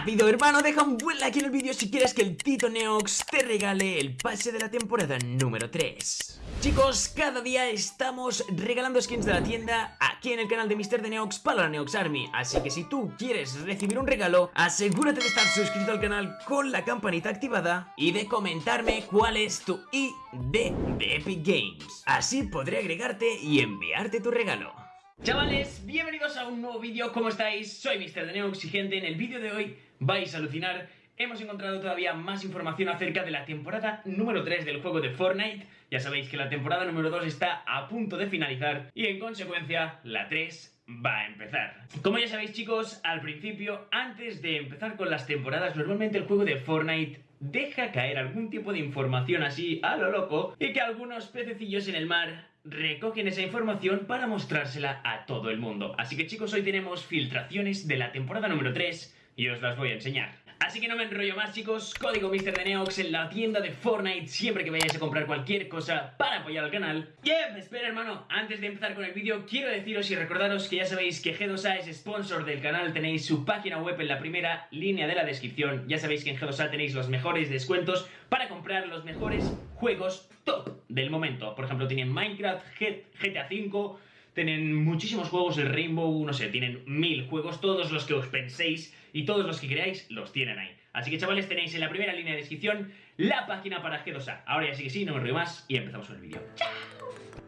Rápido hermano, deja un buen like en el vídeo si quieres que el Tito Neox te regale el pase de la temporada número 3 Chicos, cada día estamos regalando skins de la tienda aquí en el canal de Mr. Neox para la Neox Army. Así que si tú quieres recibir un regalo, asegúrate de estar suscrito al canal con la campanita activada Y de comentarme cuál es tu ID de Epic Games. Así podré agregarte y enviarte tu regalo Chavales, bienvenidos a un nuevo vídeo, ¿cómo estáis? Soy Mr. de Neo Exigente, en el vídeo de hoy vais a alucinar Hemos encontrado todavía más información acerca de la temporada número 3 del juego de Fortnite Ya sabéis que la temporada número 2 está a punto de finalizar y en consecuencia la 3 va a empezar Como ya sabéis chicos, al principio, antes de empezar con las temporadas Normalmente el juego de Fortnite deja caer algún tipo de información así a lo loco Y que algunos pececillos en el mar recogen esa información para mostrársela a todo el mundo. Así que chicos, hoy tenemos filtraciones de la temporada número 3 y os las voy a enseñar. Así que no me enrollo más chicos, código Mr. de Neox en la tienda de Fortnite siempre que vayáis a comprar cualquier cosa para apoyar al canal. Yep, espera hermano, antes de empezar con el vídeo quiero deciros y recordaros que ya sabéis que G2A es sponsor del canal, tenéis su página web en la primera línea de la descripción, ya sabéis que en G2A tenéis los mejores descuentos para comprar los mejores juegos top del momento. Por ejemplo, tienen Minecraft, GTA V, tienen muchísimos juegos, el Rainbow, no sé, tienen mil juegos, todos los que os penséis y todos los que creáis los tienen ahí. Así que chavales, tenéis en la primera línea de descripción la página para G2A. Ahora ya sí que sí, no me río más y empezamos con el vídeo.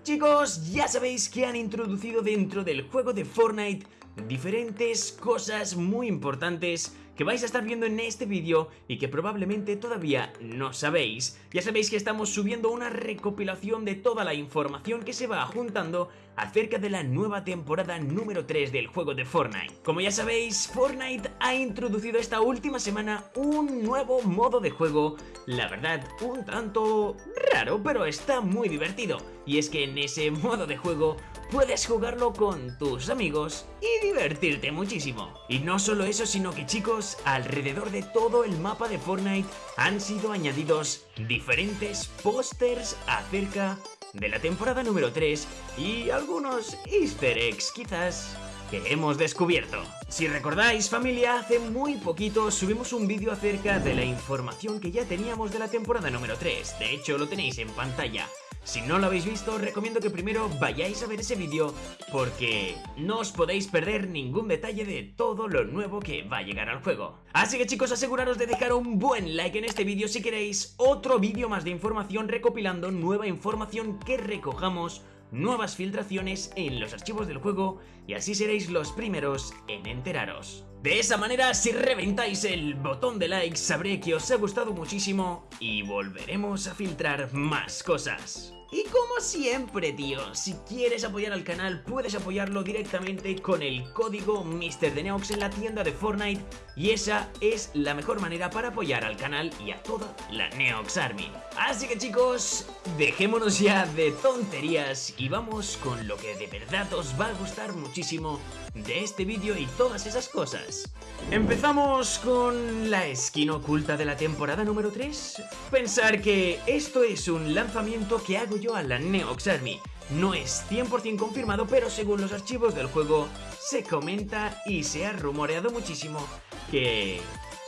Chicos, ya sabéis que han introducido dentro del juego de Fortnite diferentes cosas muy importantes que vais a estar viendo en este vídeo y que probablemente todavía no sabéis. Ya sabéis que estamos subiendo una recopilación de toda la información que se va juntando acerca de la nueva temporada número 3 del juego de Fortnite. Como ya sabéis, Fortnite ha introducido esta última semana un nuevo modo de juego, la verdad un tanto raro, pero está muy divertido. Y es que en ese modo de juego puedes jugarlo con tus amigos y divertirte muchísimo. Y no solo eso, sino que chicos, alrededor de todo el mapa de Fortnite han sido añadidos diferentes pósters acerca de la temporada número 3 y algunos easter eggs quizás que hemos descubierto. Si recordáis familia, hace muy poquito subimos un vídeo acerca de la información que ya teníamos de la temporada número 3, de hecho lo tenéis en pantalla. Si no lo habéis visto, os recomiendo que primero vayáis a ver ese vídeo porque no os podéis perder ningún detalle de todo lo nuevo que va a llegar al juego. Así que chicos, aseguraros de dejar un buen like en este vídeo si queréis otro vídeo más de información recopilando nueva información que recojamos nuevas filtraciones en los archivos del juego y así seréis los primeros en enteraros. De esa manera, si reventáis el botón de like, sabré que os ha gustado muchísimo y volveremos a filtrar más cosas. Y como siempre, tío, si quieres apoyar al canal, puedes apoyarlo directamente con el código MrDeneox en la tienda de Fortnite y esa es la mejor manera para apoyar al canal y a toda la Neox Army. Así que chicos, dejémonos ya de tonterías y vamos con lo que de verdad os va a gustar muchísimo de este vídeo y todas esas cosas. Empezamos con la skin oculta de la temporada número 3. Pensar que esto es un lanzamiento que hago a la Neox Army. No es 100% confirmado, pero según los archivos del juego se comenta y se ha rumoreado muchísimo que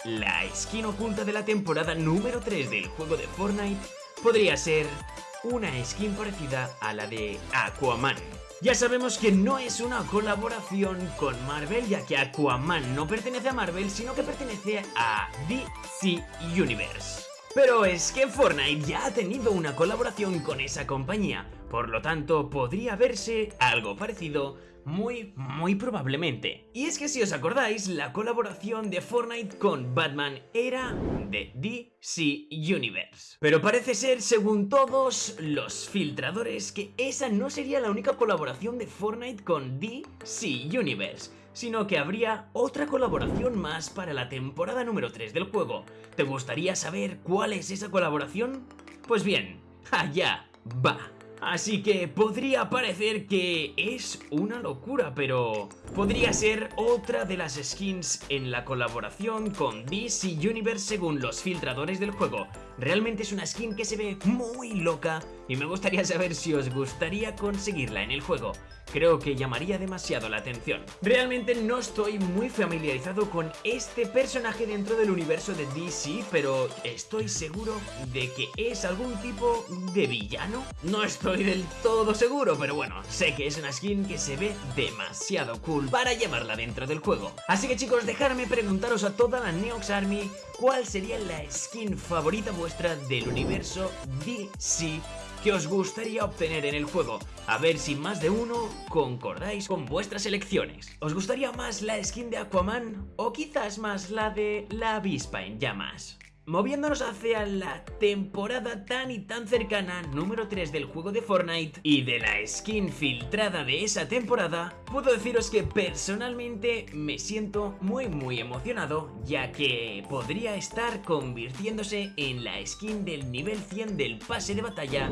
la skin oculta de la temporada número 3 del juego de Fortnite podría ser una skin parecida a la de Aquaman. Ya sabemos que no es una colaboración con Marvel, ya que Aquaman no pertenece a Marvel, sino que pertenece a DC Universe. Pero es que Fortnite ya ha tenido una colaboración con esa compañía, por lo tanto podría verse algo parecido muy, muy probablemente. Y es que si os acordáis, la colaboración de Fortnite con Batman era de DC Universe. Pero parece ser, según todos los filtradores, que esa no sería la única colaboración de Fortnite con DC Universe sino que habría otra colaboración más para la temporada número 3 del juego. ¿Te gustaría saber cuál es esa colaboración? Pues bien, allá va. Así que podría parecer que es una locura, pero podría ser otra de las skins en la colaboración con DC Universe según los filtradores del juego. Realmente es una skin que se ve muy loca y me gustaría saber si os gustaría conseguirla en el juego. Creo que llamaría demasiado la atención. Realmente no estoy muy familiarizado con este personaje dentro del universo de DC, pero estoy seguro de que es algún tipo de villano. No estoy del todo seguro, pero bueno, sé que es una skin que se ve demasiado cool para llevarla dentro del juego. Así que chicos, dejadme preguntaros a toda la Neox Army cuál sería la skin favorita vuestra del universo DC que os gustaría obtener en el juego. A ver si más de uno concordáis con vuestras elecciones. ¿Os gustaría más la skin de Aquaman o quizás más la de la avispa en llamas? Moviéndonos hacia la temporada tan y tan cercana número 3 del juego de Fortnite y de la skin filtrada de esa temporada, puedo deciros que personalmente me siento muy muy emocionado ya que podría estar convirtiéndose en la skin del nivel 100 del pase de batalla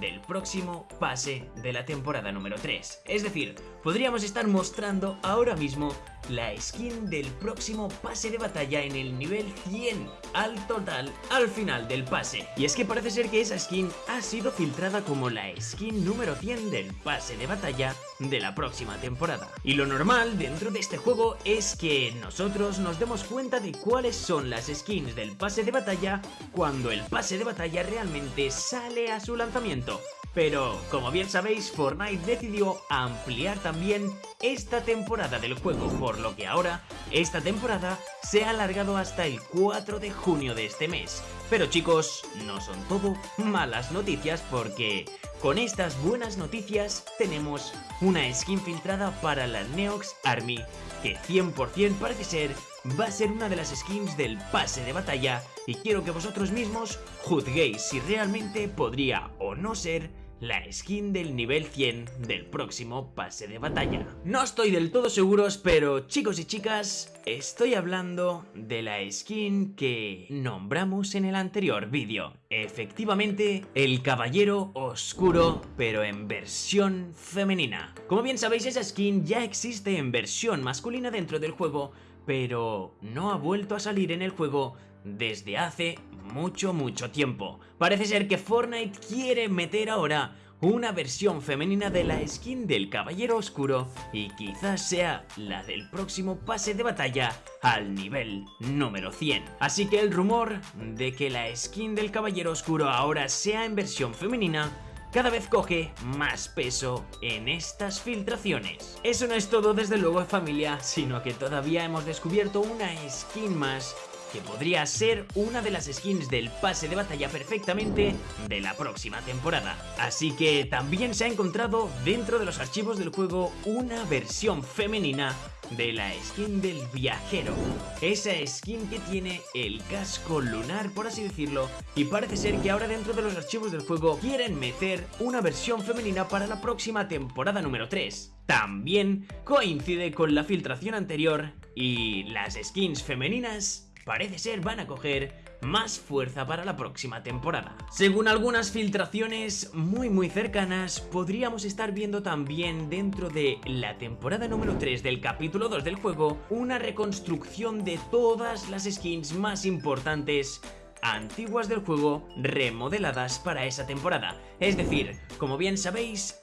del próximo pase de la temporada número 3. Es decir, podríamos estar mostrando ahora mismo la skin del próximo pase de batalla en el nivel 100 al total al final del pase. Y es que parece ser que esa skin ha sido filtrada como la skin número 100 del pase de batalla de la próxima temporada. Y lo normal dentro de este juego es que nosotros nos demos cuenta de cuáles son las skins del pase de batalla cuando el pase de batalla realmente sale a su lanzamiento. Pero, como bien sabéis, Fortnite decidió ampliar también esta temporada del juego, por lo que ahora esta temporada se ha alargado hasta el 4 de junio de este mes. Pero chicos, no son todo malas noticias porque con estas buenas noticias tenemos una skin filtrada para la Neox Army que 100% parece ser va a ser una de las skins del pase de batalla y quiero que vosotros mismos juzguéis si realmente podría o no ser la skin del nivel 100 del próximo pase de batalla. No estoy del todo seguros, pero chicos y chicas, estoy hablando de la skin que nombramos en el anterior vídeo. Efectivamente, el caballero oscuro, pero en versión femenina. Como bien sabéis, esa skin ya existe en versión masculina dentro del juego, pero no ha vuelto a salir en el juego desde hace mucho mucho tiempo. Parece ser que Fortnite quiere meter ahora una versión femenina de la skin del Caballero Oscuro y quizás sea la del próximo pase de batalla al nivel número 100. Así que el rumor de que la skin del Caballero Oscuro ahora sea en versión femenina cada vez coge más peso en estas filtraciones. Eso no es todo desde luego familia, sino que todavía hemos descubierto una skin más que podría ser una de las skins del pase de batalla perfectamente de la próxima temporada. Así que también se ha encontrado dentro de los archivos del juego una versión femenina de la skin del viajero. Esa skin que tiene el casco lunar, por así decirlo, y parece ser que ahora dentro de los archivos del juego quieren meter una versión femenina para la próxima temporada número 3. También coincide con la filtración anterior y las skins femeninas parece ser van a coger más fuerza para la próxima temporada. Según algunas filtraciones muy muy cercanas, podríamos estar viendo también dentro de la temporada número 3 del capítulo 2 del juego una reconstrucción de todas las skins más importantes antiguas del juego remodeladas para esa temporada. Es decir, como bien sabéis,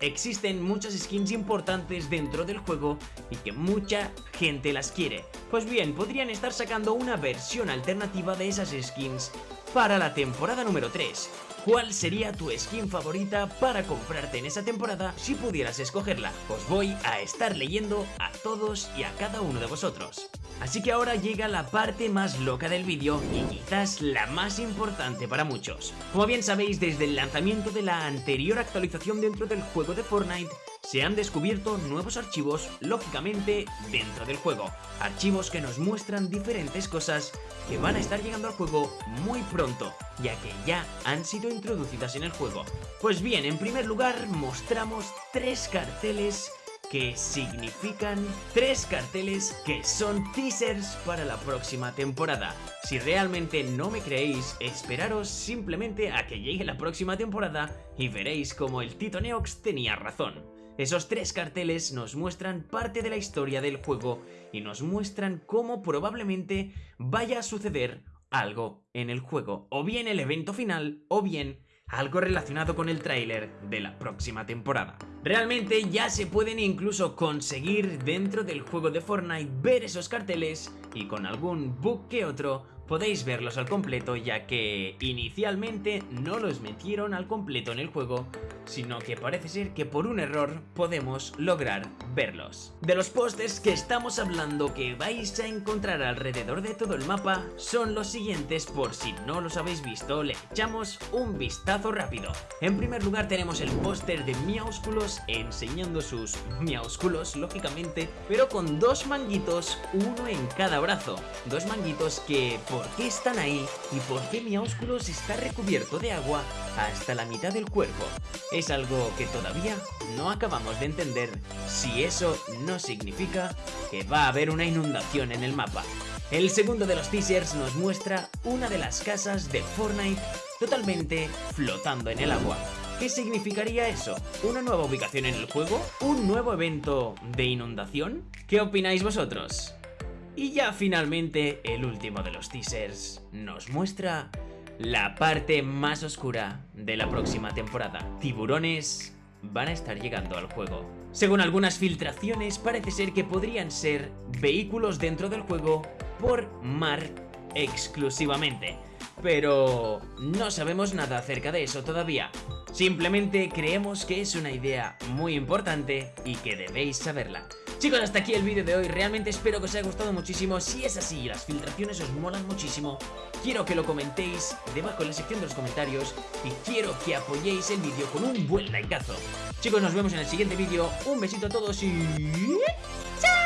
existen muchas skins importantes dentro del juego y que mucha gente las quiere. Pues bien, podrían estar sacando una versión alternativa de esas skins para la temporada número 3. ¿Cuál sería tu skin favorita para comprarte en esa temporada si pudieras escogerla? Os voy a estar leyendo a todos y a cada uno de vosotros. Así que ahora llega la parte más loca del vídeo y quizás la más importante para muchos. Como bien sabéis, desde el lanzamiento de la anterior actualización dentro del juego de Fortnite, se han descubierto nuevos archivos, lógicamente, dentro del juego. Archivos que nos muestran diferentes cosas que van a estar llegando al juego muy pronto, ya que ya han sido introducidas en el juego. Pues bien, en primer lugar mostramos tres carteles que significan tres carteles que son teasers para la próxima temporada. Si realmente no me creéis, esperaros simplemente a que llegue la próxima temporada y veréis como el Tito Neox tenía razón. Esos tres carteles nos muestran parte de la historia del juego y nos muestran cómo probablemente vaya a suceder algo en el juego, o bien el evento final, o bien algo relacionado con el tráiler de la próxima temporada. Realmente ya se pueden incluso conseguir dentro del juego de Fortnite ver esos carteles y con algún bug que otro podéis verlos al completo ya que inicialmente no los metieron al completo en el juego, sino que parece ser que por un error podemos lograr verlos. De los pósters que estamos hablando que vais a encontrar alrededor de todo el mapa son los siguientes por si no los habéis visto, le echamos un vistazo rápido. En primer lugar tenemos el póster de Miaúsculos enseñando sus Miaúsculos, lógicamente, pero con dos manguitos, uno en cada brazo. Dos manguitos que por qué están ahí y por qué mi ósculos está recubierto de agua hasta la mitad del cuerpo. Es algo que todavía no acabamos de entender si eso no significa que va a haber una inundación en el mapa. El segundo de los teasers nos muestra una de las casas de Fortnite totalmente flotando en el agua. ¿Qué significaría eso? ¿Una nueva ubicación en el juego? ¿Un nuevo evento de inundación? ¿Qué opináis vosotros? Y ya finalmente el último de los teasers nos muestra la parte más oscura de la próxima temporada. Tiburones van a estar llegando al juego. Según algunas filtraciones parece ser que podrían ser vehículos dentro del juego por mar exclusivamente. Pero no sabemos nada acerca de eso todavía. Simplemente creemos que es una idea muy importante y que debéis saberla. Chicos, hasta aquí el vídeo de hoy, realmente espero que os haya gustado muchísimo. Si es así y las filtraciones os molan muchísimo. Quiero que lo comentéis debajo en la sección de los comentarios Y quiero que apoyéis el vídeo con un buen likeazo. Chicos, nos vemos en el siguiente vídeo. Un besito a todos y... ¡Chao!